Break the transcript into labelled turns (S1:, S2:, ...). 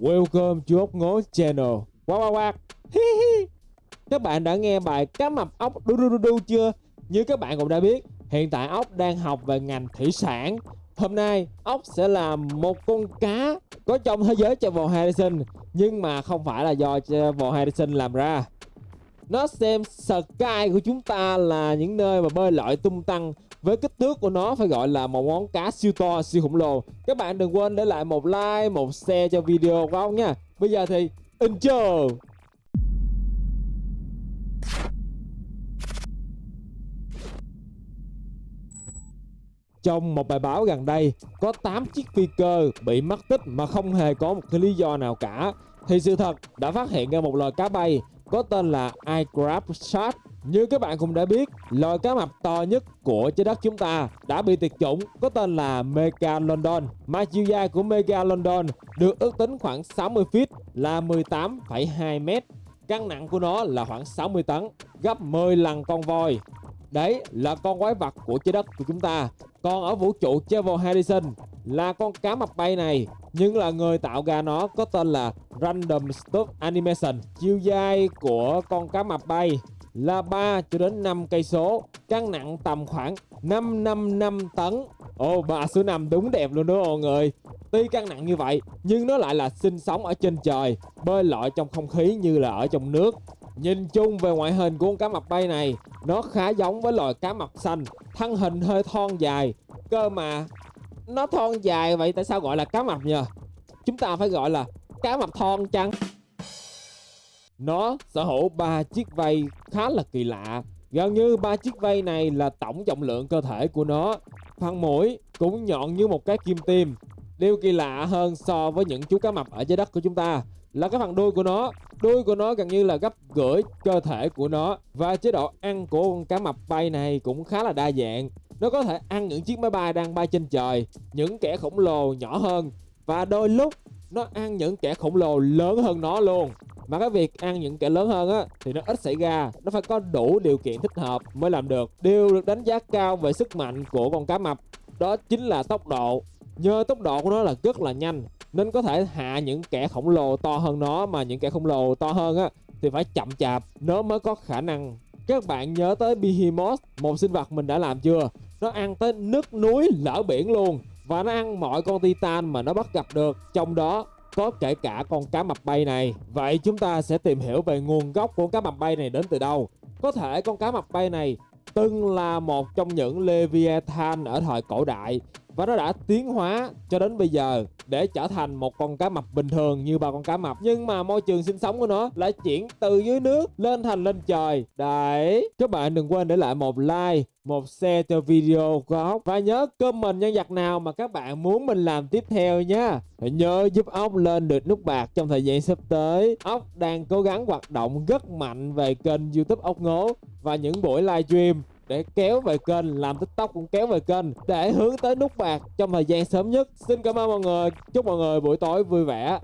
S1: Welcome to ốc ngố channel. Wow wow wow Các bạn đã nghe bài cá mập ốc đu đu đu đu chưa? Như các bạn cũng đã biết, Hiện tại ốc đang học về ngành thủy sản. Hôm nay, ốc sẽ là một con cá Có trong thế giới Travel Harrison, Nhưng mà không phải là do Travel Harrison làm ra. Nó xem sky của chúng ta là những nơi mà bơi lội tung tăng với kích thước của nó phải gọi là một món cá siêu to siêu khổng lồ các bạn đừng quên để lại một like một share cho video của ông nha bây giờ thì intro Trong một bài báo gần đây, có 8 chiếc phi cơ bị mất tích mà không hề có một cái lý do nào cả. Thì sự thật đã phát hiện ra một loài cá bay có tên là iCrab Shark. Như các bạn cũng đã biết, loài cá mập to nhất của trái đất chúng ta đã bị tuyệt chủng có tên là Megalodon. Mà chiều dài của Megalodon được ước tính khoảng 60 feet là 18,2 mét. Cân nặng của nó là khoảng 60 tấn, gấp 10 lần con voi. Đấy là con quái vật của trái đất của chúng ta. Còn ở vũ trụ Travel Harrison là con cá mập bay này nhưng là người tạo ra nó có tên là Random Stop Animation. Chiều dài của con cá mập bay là 3 cho đến 5 cây số, cân nặng tầm khoảng 555 tấn. Ồ, oh, bà số 5 đúng đẹp luôn đó mọi người. Tuy cân nặng như vậy, nhưng nó lại là sinh sống ở trên trời, bơi lội trong không khí như là ở trong nước. Nhìn chung về ngoại hình của con cá mập bay này, nó khá giống với loài cá mập xanh, thân hình hơi thon dài, cơ mà nó thon dài vậy tại sao gọi là cá mập nhờ? Chúng ta phải gọi là cá mập thon chăng? Nó sở hữu ba chiếc vây khá là kỳ lạ. Gần như ba chiếc vây này là tổng trọng lượng cơ thể của nó. Phần mũi cũng nhọn như một cái kim tiêm. Điều kỳ lạ hơn so với những chú cá mập ở trái đất của chúng ta là cái phần đuôi của nó. Đuôi của nó gần như là gấp gửi cơ thể của nó. Và chế độ ăn của con cá mập bay này cũng khá là đa dạng. Nó có thể ăn những chiếc máy bay đang bay trên trời, những kẻ khổng lồ nhỏ hơn và đôi lúc nó ăn những kẻ khổng lồ lớn hơn nó luôn. Mà cái việc ăn những kẻ lớn hơn á thì nó ít xảy ra, nó phải có đủ điều kiện thích hợp mới làm được. Điều được đánh giá cao về sức mạnh của con cá mập đó chính là tốc độ. Nhờ tốc độ của nó là rất là nhanh nên có thể hạ những kẻ khổng lồ to hơn nó mà những kẻ khổng lồ to hơn á thì phải chậm chạp nó mới có khả năng các bạn nhớ tới Behemoth, một sinh vật mình đã làm chưa? Nó ăn tới nước núi lỡ biển luôn Và nó ăn mọi con titan mà nó bắt gặp được Trong đó có kể cả con cá mập bay này. Vậy chúng ta sẽ tìm hiểu về nguồn gốc của cá mập bay này đến từ đâu. Có thể con cá mập bay này từng là một trong những Leviathan ở thời cổ đại và nó đã tiến hóa cho đến bây giờ để trở thành một con cá mập bình thường như ba con cá mập. Nhưng mà môi trường sinh sống của nó lại chuyển từ dưới nước lên thành lên trời. Đấy, các bạn đừng quên để lại một like, một share cho video của ốc và nhớ comment nhân vật nào mà các bạn muốn mình làm tiếp theo nha. Nhớ giúp ốc lên được nút bạc trong thời gian sắp tới. Ốc đang cố gắng hoạt động rất mạnh về kênh youtube ốc ngố và những buổi livestream để kéo về kênh, làm tiktok cũng kéo về kênh để hướng tới nút bạc trong thời gian sớm nhất. Xin cảm ơn mọi người, chúc mọi người buổi tối vui vẻ.